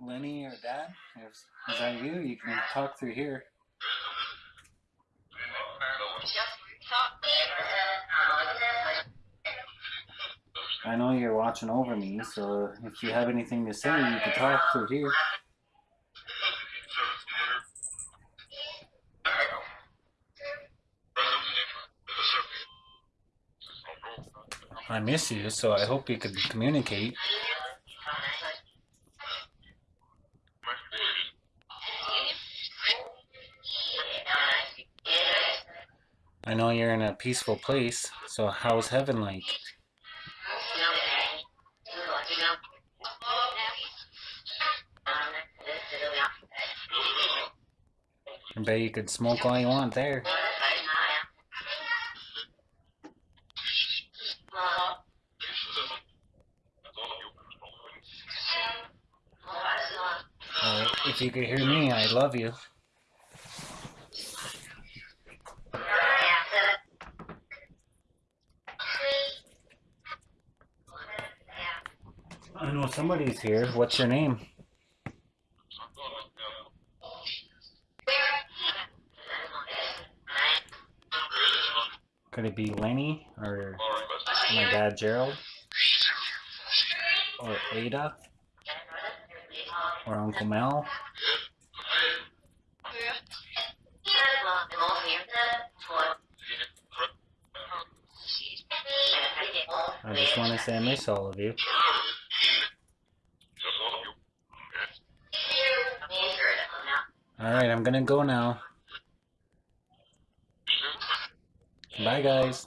Lenny or Dad? If, is that you? You can talk through here. I know you're watching over me, so if you have anything to say, you can talk through here. I miss you, so I hope you could communicate. I know you're in a peaceful place, so how's heaven like? I bet you could smoke all you want there. If you could hear me, I love you. I know somebody's here. What's your name? Could it be Lenny or my dad Gerald or Ada or Uncle Mel? I just want to say I miss all of you. Alright, I'm gonna go now. Bye, guys.